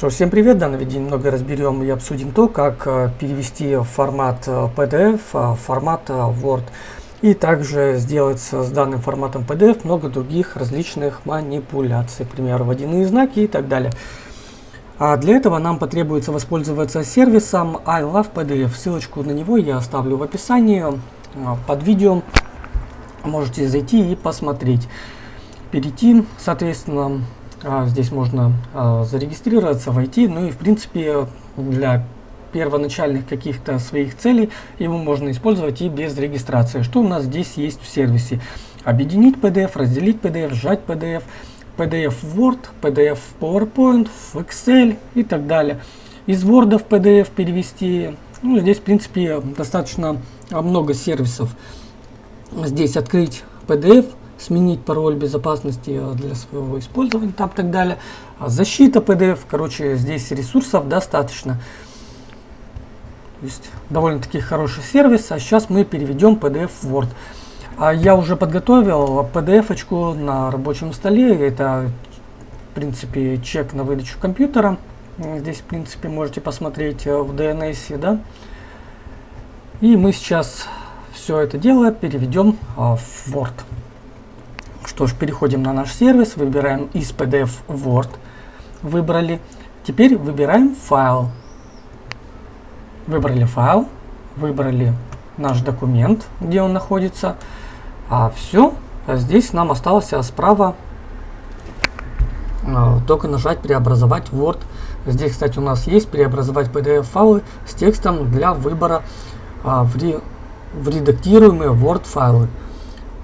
Что ж, всем привет! В данном видео немного разберем и обсудим то, как э, перевести формат э, PDF в формат э, Word. И также сделать с данным форматом PDF много других различных манипуляций, к примеру, водяные знаки и так далее. А для этого нам потребуется воспользоваться сервисом I Love PDF. Ссылочку на него я оставлю в описании под видео. Можете зайти и посмотреть. Перейти, соответственно, здесь можно а, зарегистрироваться, войти, ну и в принципе для первоначальных каких-то своих целей его можно использовать и без регистрации. Что у нас здесь есть в сервисе? Объединить PDF, разделить PDF, сжать PDF, PDF Word, PDF PowerPoint, Excel и так далее. Из Word в PDF перевести. Ну, здесь, в принципе, достаточно много сервисов. Здесь открыть PDF, сменить пароль безопасности э, для своего использования, там так далее. А защита PDF, короче, здесь ресурсов достаточно. То есть довольно-таки хороший сервис. А сейчас мы переведем PDF в Word. А я уже подготовил PDF-очку на рабочем столе. Это, в принципе, чек на выдачу компьютера. Здесь, в принципе, можете посмотреть э, в DNS, да. И мы сейчас все это дело переведем а, в Word. Что ж, переходим на наш сервис, выбираем из PDF Word, выбрали. Теперь выбираем файл. Выбрали файл, выбрали наш документ, где он находится. А все, а здесь нам осталось справа а, только нажать преобразовать Word. Здесь, кстати, у нас есть преобразовать PDF файлы с текстом для выбора а, в, ре, в редактируемые Word файлы.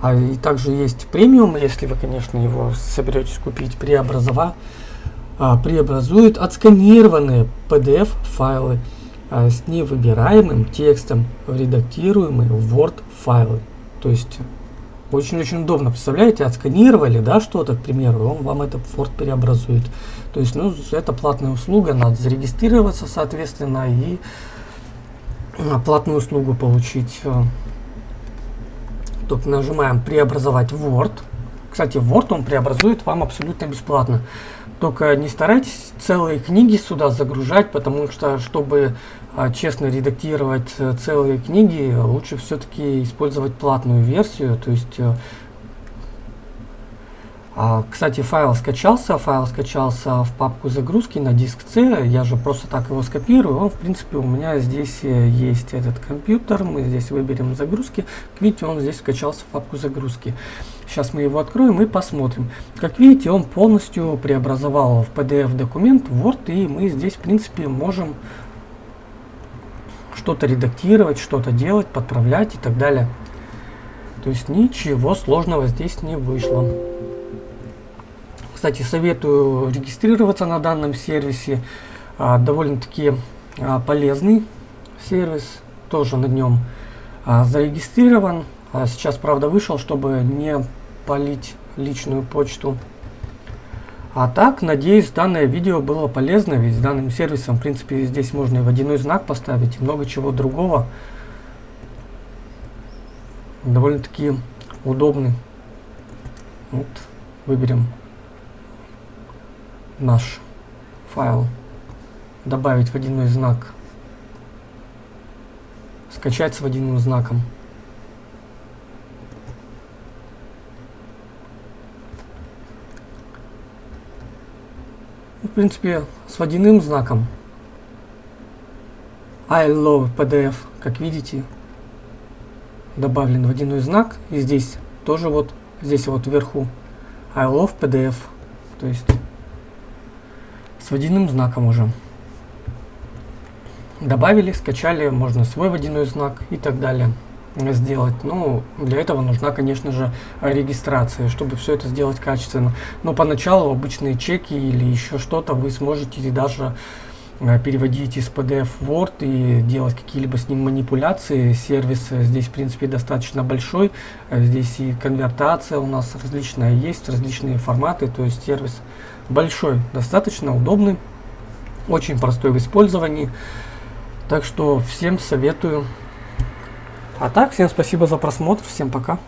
А и также есть премиум, если вы, конечно, его соберетесь купить, преобразова, а, преобразует отсканированные PDF файлы а, с невыбираемым текстом в редактируемые Word файлы. То есть очень-очень удобно, представляете, отсканировали, да, что-то, к примеру, он вам это в Word преобразует. То есть, ну, это платная услуга, надо зарегистрироваться, соответственно, и а, платную услугу получить. Тут нажимаем преобразовать Word. Кстати, Word он преобразует вам абсолютно бесплатно. Только не старайтесь целые книги сюда загружать, потому что, чтобы а, честно редактировать э, целые книги, лучше все-таки использовать платную версию. То есть э, кстати, файл скачался, файл скачался в папку загрузки на диск C, я же просто так его скопирую, он в принципе у меня здесь э, есть этот компьютер, мы здесь выберем загрузки, видите, он здесь скачался в папку загрузки. Сейчас мы его откроем и посмотрим. Как видите, он полностью преобразовал в PDF документ Word, и мы здесь в принципе можем что-то редактировать, что-то делать, подправлять и так далее. То есть ничего сложного здесь не вышло. Кстати, советую регистрироваться на данном сервисе. А, Довольно-таки а, полезный сервис. Тоже на нем а, зарегистрирован. Сейчас, правда, вышел, чтобы не полить личную почту. А так, надеюсь, данное видео было полезно, ведь с данным сервисом, в принципе, здесь можно и водяной знак поставить, и много чего другого. Довольно-таки удобный. Вот, выберем наш файл, добавить водяной знак, скачать с водяным знаком. В принципе, с водяным знаком I love PDF, как видите, добавлен водяной знак. И здесь тоже вот, здесь вот вверху I love PDF. То есть с водяным знаком уже. Добавили, скачали, можно свой водяной знак и так далее сделать. Ну, для этого нужна, конечно же, регистрация, чтобы все это сделать качественно. Но поначалу обычные чеки или еще что-то вы сможете даже э, переводить из PDF Word и делать какие-либо с ним манипуляции. Сервис здесь, в принципе, достаточно большой. Э, здесь и конвертация у нас различная есть, различные форматы. То есть сервис большой, достаточно удобный, очень простой в использовании. Так что всем советую. А так, всем спасибо за просмотр, всем пока.